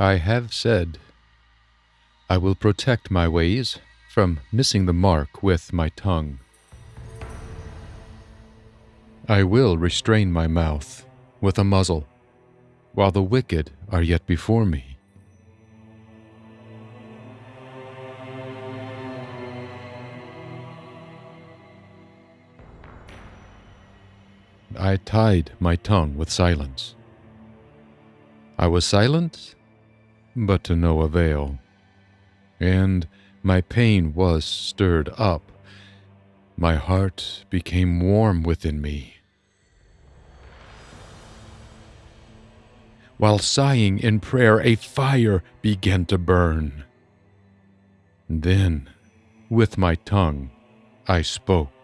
I have said, I will protect my ways from missing the mark with my tongue. I will restrain my mouth with a muzzle while the wicked are yet before me. I tied my tongue with silence. I was silent, but to no avail, and my pain was stirred up. My heart became warm within me. While sighing in prayer, a fire began to burn. Then, with my tongue, I spoke.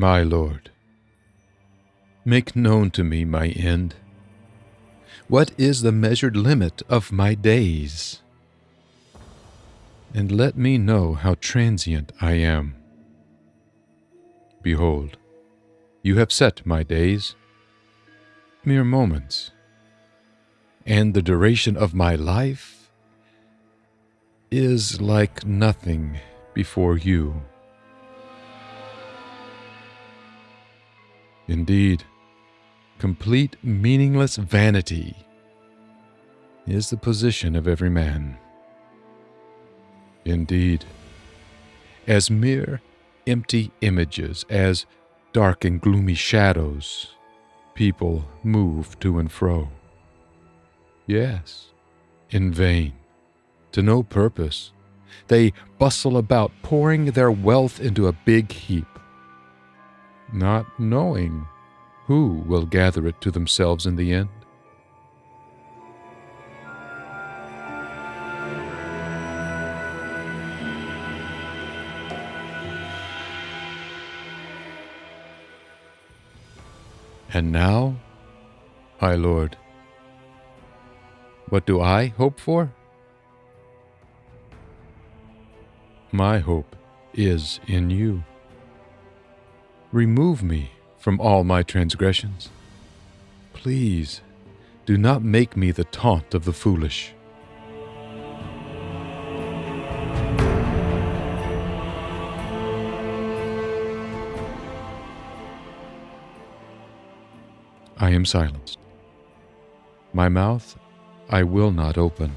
My Lord, make known to me my end. What is the measured limit of my days? And let me know how transient I am. Behold, you have set my days, mere moments, and the duration of my life is like nothing before you. Indeed, complete meaningless vanity is the position of every man. Indeed, as mere empty images, as dark and gloomy shadows, people move to and fro. Yes, in vain, to no purpose. They bustle about, pouring their wealth into a big heap not knowing who will gather it to themselves in the end. And now, my Lord, what do I hope for? My hope is in you. Remove me from all my transgressions. Please, do not make me the taunt of the foolish. I am silenced. My mouth I will not open,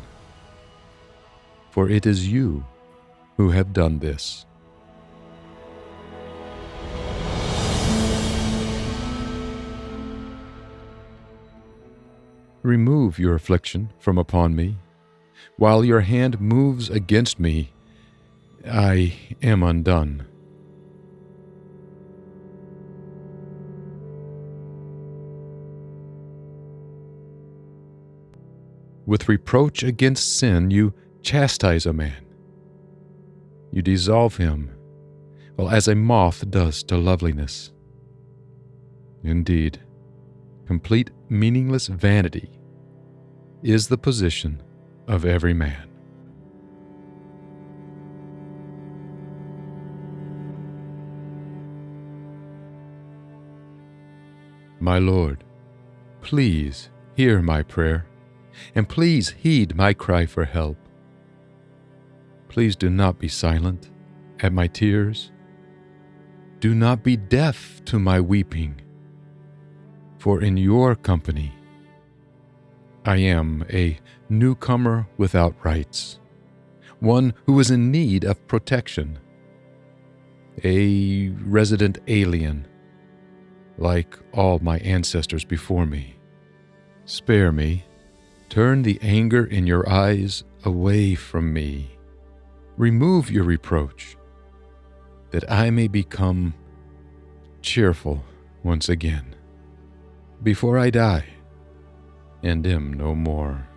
for it is you who have done this. Remove your affliction from upon me. While your hand moves against me, I am undone. With reproach against sin, you chastise a man. You dissolve him, well, as a moth does to loveliness. Indeed, complete meaningless vanity is the position of every man. My Lord, please hear my prayer, and please heed my cry for help. Please do not be silent at my tears. Do not be deaf to my weeping for in your company. I am a newcomer without rights, one who is in need of protection, a resident alien, like all my ancestors before me. Spare me, turn the anger in your eyes away from me, remove your reproach, that I may become cheerful once again before I die and am no more.